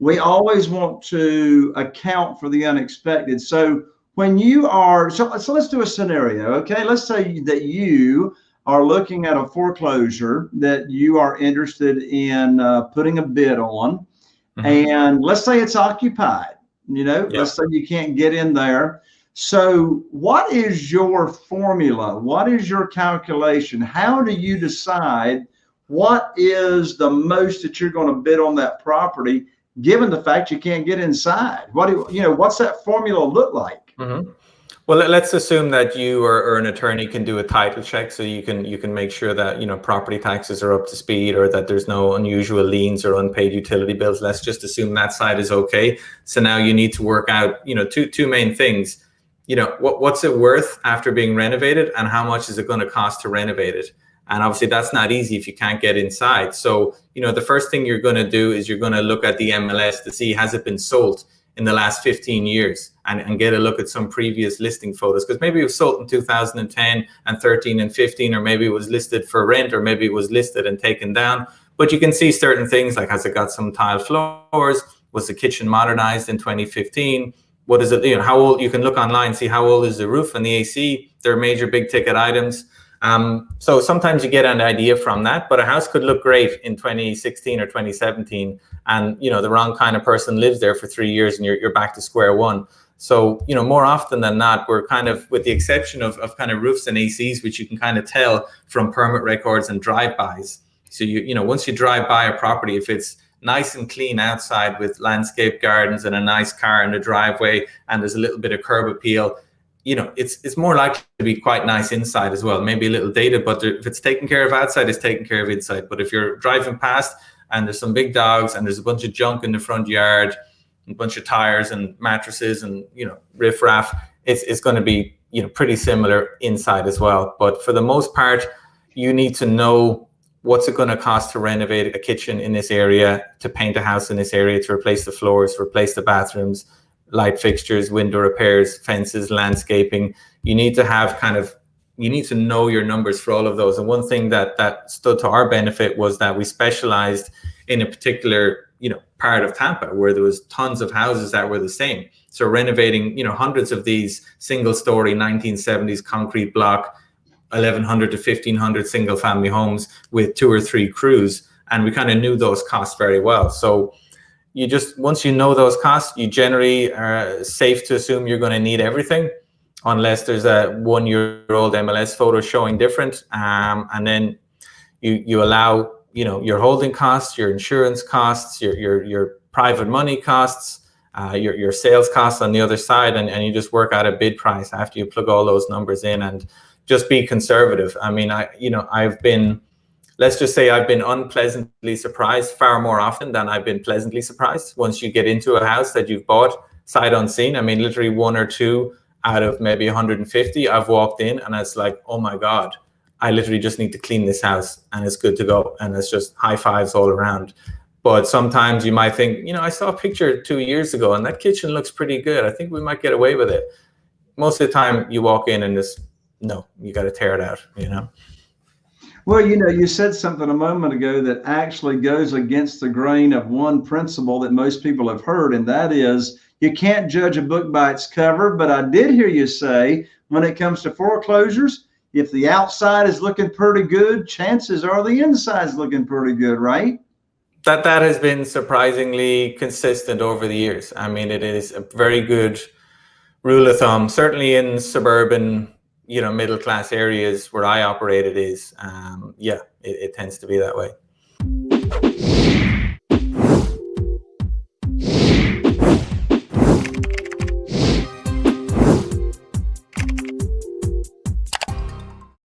we always want to account for the unexpected. So when you are, so, so let's do a scenario, okay? Let's say that you are looking at a foreclosure that you are interested in uh, putting a bid on, mm-hmm. and let's say it's occupied. You know, yep. let's say you can't get in there. So, what is your formula? What is your calculation? How do you decide what is the most that you're going to bid on that property, given the fact you can't get inside? What do you know? What's that formula look like? Mm-hmm. Well, let's assume that you or, or, an attorney can do a title check, so you can you can make sure that you know property taxes are up to speed, or that there's no unusual liens or unpaid utility bills. Let's just assume that side is okay. So now you need to work out you know two two main things. You know what what's it worth after being renovated, and how much is it going to cost to renovate it? And obviously that's not easy if you can't get inside. So you know the first thing you're going to do is you're going to look at the MLS to see has it been sold in the last 15 years? And, and get a look at some previous listing photos. Because maybe it was sold in 2010 and 13 and 15 or maybe it was listed for rent or maybe it was listed and taken down. But you can see certain things like has it got some tile floors? Was the kitchen modernized in 2015 what is it you know how old you can look online see how old is the roof and the ac they're major big ticket items um, so sometimes you get an idea from that, but a house could look great in 2016 or 2017, and you know the wrong kind of person lives there for three years, and you're you're back to square one. So you know more often than not, we're kind of with the exception of of kind of roofs and ACs, which you can kind of tell from permit records and drive-bys. So you you know once you drive by a property, if it's nice and clean outside with landscape gardens and a nice car in the driveway, and there's a little bit of curb appeal you know, it's it's more likely to be quite nice inside as well. Maybe a little dated, but if it's taken care of outside, it's taken care of inside. But if you're driving past and there's some big dogs and there's a bunch of junk in the front yard, a bunch of tires and mattresses and you know riffraff, it's it's going to be you know pretty similar inside as well. But for the most part, you need to know what's it going to cost to renovate a kitchen in this area, to paint a house in this area, to replace the floors, replace the bathrooms light fixtures, window repairs, fences, landscaping. You need to have kind of you need to know your numbers for all of those. And one thing that that stood to our benefit was that we specialized in a particular you know part of Tampa where there was tons of houses that were the same. So renovating you know hundreds of these single story 1970s concrete block 1100 to 1500 single family homes with two or three crews and we kind of knew those costs very well. So you just once you know those costs, you generally are safe to assume you're going to need everything, unless there's a one-year-old MLS photo showing different, um, and then you you allow you know your holding costs, your insurance costs, your your your private money costs, uh, your your sales costs on the other side, and and you just work out a bid price after you plug all those numbers in, and just be conservative. I mean, I you know I've been let's just say I've been unpleasantly surprised far more often than I've been pleasantly surprised. Once you get into a house that you've bought sight unseen, I mean, literally one or two out of maybe 150, I've walked in and it's like, oh my God, I literally just need to clean this house and it's good to go. And it's just high fives all around. But sometimes you might think, you know, I saw a picture two years ago and that kitchen looks pretty good. I think we might get away with it. Most of the time you walk in and just, no, you got to tear it out, you know? Well, you know, you said something a moment ago that actually goes against the grain of one principle that most people have heard, and that is you can't judge a book by its cover. But I did hear you say when it comes to foreclosures, if the outside is looking pretty good, chances are the inside's looking pretty good, right? That that has been surprisingly consistent over the years. I mean, it is a very good rule of thumb, certainly in suburban you know middle class areas where I operated is um, yeah it, it tends to be that way.